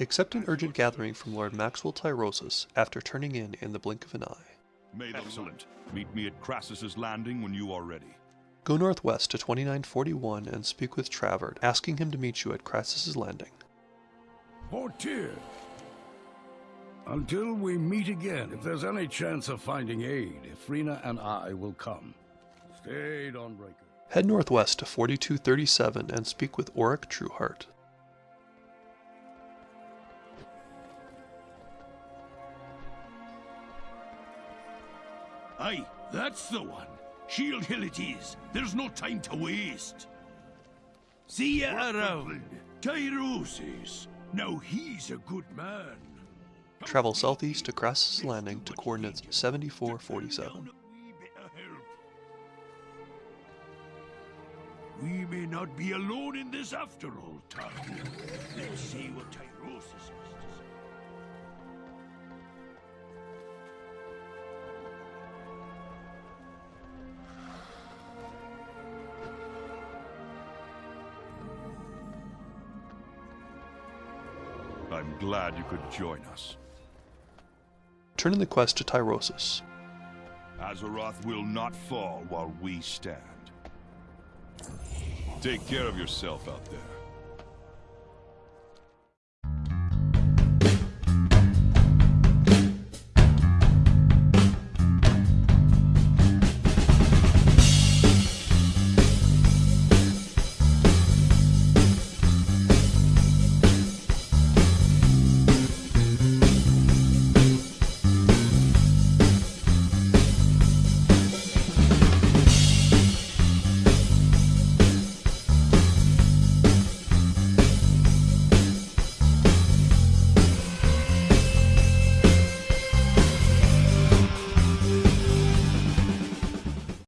Accept an urgent gathering from Lord Maxwell Tyrosus after turning in in the blink of an eye. May the Excellent. Meet me at Krasus's Landing when you are ready. Go northwest to 2941 and speak with Travert, asking him to meet you at Krasus's Landing. Portier. Until we meet again, if there's any chance of finding aid, Ifrina and I will come. Stay, Dawnbreaker. Head northwest to 4237 and speak with Oric Trueheart. Aye, that's the one. Shield Hill it is. There's no time to waste. See ya around. Tyrosus. Now he's a good man. Travel southeast to Krasus Landing to coordinates 7447. We may not be alone in this after all, Tarkin. Let's see what Tyrosus has to say. I'm glad you could join us. Turn in the quest to Tyrosus. Azeroth will not fall while we stand. Take care of yourself out there.